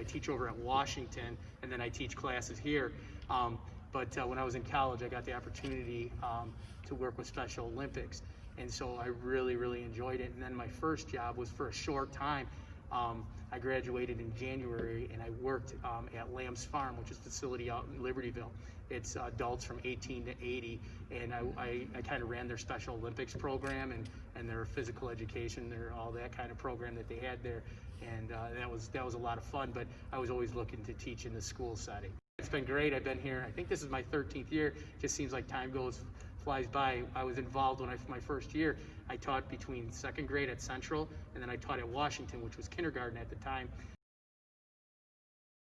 I teach over at Washington, and then I teach classes here. Um, but uh, when I was in college, I got the opportunity um, to work with Special Olympics, and so I really, really enjoyed it. And then my first job was for a short time. Um, I graduated in January, and I worked um, at Lamb's Farm, which is a facility out in Libertyville. It's adults from 18 to 80, and I, I, I kind of ran their Special Olympics program and, and their physical education, their all that kind of program that they had there, and uh, that was that was a lot of fun. But I was always looking to teach in the school setting. It's been great. I've been here. I think this is my 13th year. It just seems like time goes flies by. I was involved when I my first year. I taught between second grade at Central, and then I taught at Washington, which was kindergarten at the time.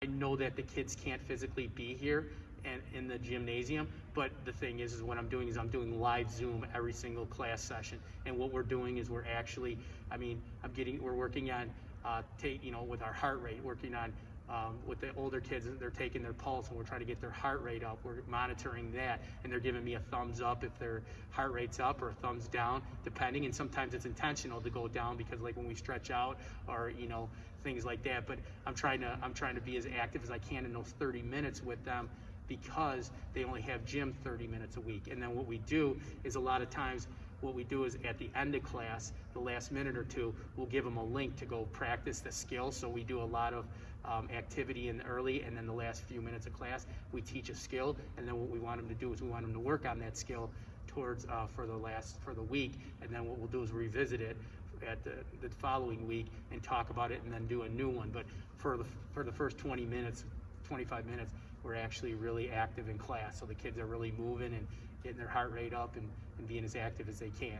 I know that the kids can't physically be here and in the gymnasium, but the thing is, is what I'm doing is I'm doing live Zoom every single class session, and what we're doing is we're actually, I mean, I'm getting, we're working on, uh, take, you know, with our heart rate, working on um, with the older kids, they're taking their pulse and we're trying to get their heart rate up. We're monitoring that, and they're giving me a thumbs up if their heart rate's up or a thumbs down, depending. And sometimes it's intentional to go down because, like when we stretch out or you know things like that. But I'm trying to I'm trying to be as active as I can in those 30 minutes with them because they only have gym 30 minutes a week. And then what we do is a lot of times what we do is at the end of class, the last minute or two, we'll give them a link to go practice the skill. So we do a lot of um, activity in the early and then the last few minutes of class, we teach a skill. And then what we want them to do is we want them to work on that skill towards uh, for the last for the week. And then what we'll do is revisit it at the, the following week and talk about it and then do a new one. But for the for the first 20 minutes, 25 minutes, we're actually really active in class. So the kids are really moving and getting their heart rate up and, and being as active as they can.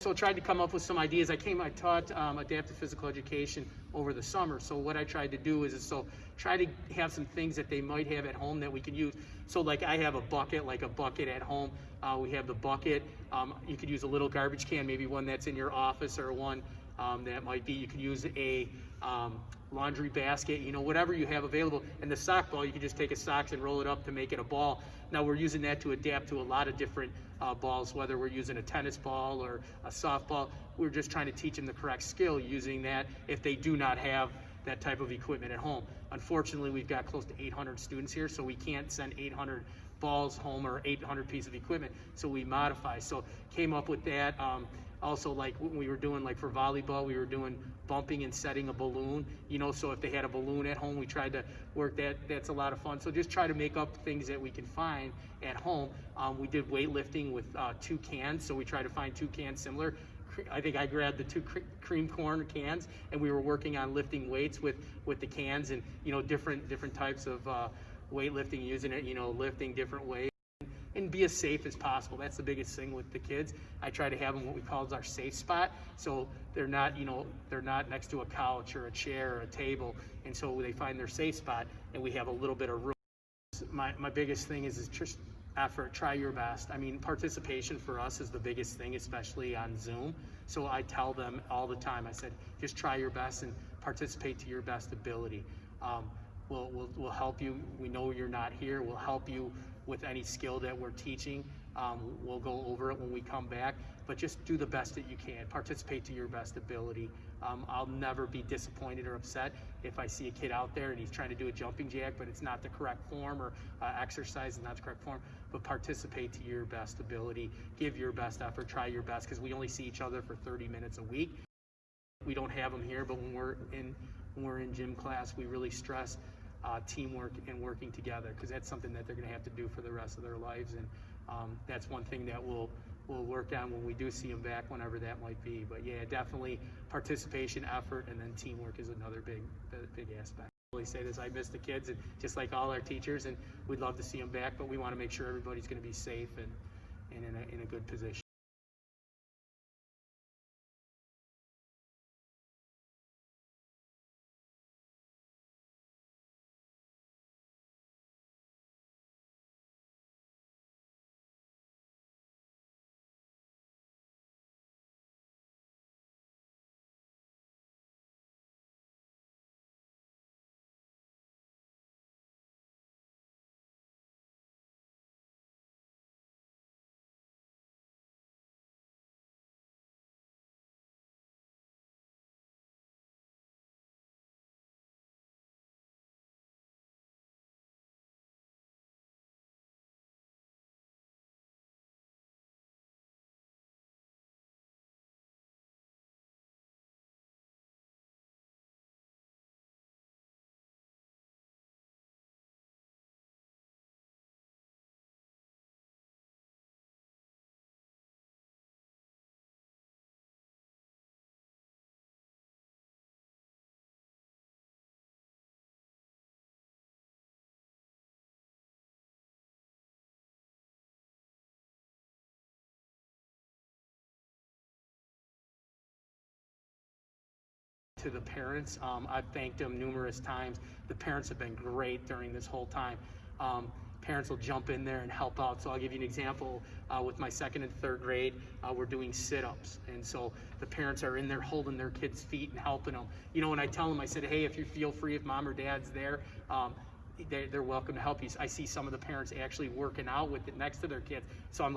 So I tried to come up with some ideas. I came, I taught um, adaptive physical education over the summer. So what I tried to do is, is so try to have some things that they might have at home that we can use. So like I have a bucket, like a bucket at home. Uh, we have the bucket. Um, you could use a little garbage can, maybe one that's in your office or one um, that might be. You could use a um, laundry basket, you know, whatever you have available. And the sock ball, you can just take a socks and roll it up to make it a ball. Now we're using that to adapt to a lot of different uh, balls, whether we're using a tennis ball or a softball. We're just trying to teach them the correct skill using that if they do not have that type of equipment at home. Unfortunately, we've got close to 800 students here, so we can't send 800 balls home or 800 pieces of equipment, so we modify. So came up with that. Um, also like when we were doing like for volleyball we were doing bumping and setting a balloon you know so if they had a balloon at home we tried to work that that's a lot of fun. So just try to make up things that we can find at home. Um, we did weightlifting with uh, two cans so we try to find two cans similar. I think I grabbed the two cream corn cans, and we were working on lifting weights with with the cans, and you know different different types of uh, weightlifting, using it, you know, lifting different weights and be as safe as possible. That's the biggest thing with the kids. I try to have them what we call our safe spot. So they're not, you know, they're not next to a couch or a chair or a table. And so they find their safe spot and we have a little bit of room. My, my biggest thing is, is just effort, try your best. I mean, participation for us is the biggest thing, especially on Zoom. So I tell them all the time, I said, just try your best and participate to your best ability. Um, we'll, we'll, we'll help you. We know you're not here. We'll help you with any skill that we're teaching. Um, we'll go over it when we come back, but just do the best that you can. Participate to your best ability. Um, I'll never be disappointed or upset if I see a kid out there and he's trying to do a jumping jack, but it's not the correct form or uh, exercise is not the correct form. But participate to your best ability. Give your best effort. Try your best because we only see each other for 30 minutes a week. We don't have them here, but when we're in when we're in gym class, we really stress uh, teamwork and working together because that's something that they're going to have to do for the rest of their lives and um, that's one thing that we'll we'll work on when we do see them back whenever that might be. But yeah definitely participation effort and then teamwork is another big big aspect. Really say this I miss the kids and just like all our teachers and we'd love to see them back but we want to make sure everybody's going to be safe and, and in, a, in a good position to the parents. Um, I've thanked them numerous times. The parents have been great during this whole time. Um, parents will jump in there and help out. So I'll give you an example. Uh, with my second and third grade, uh, we're doing sit-ups, and so the parents are in there holding their kids' feet and helping them. You know, when I tell them, I said, "Hey, if you feel free, if mom or dad's there." Um, they're, they're welcome to help you. I see some of the parents actually working out with it next to their kids. So I'm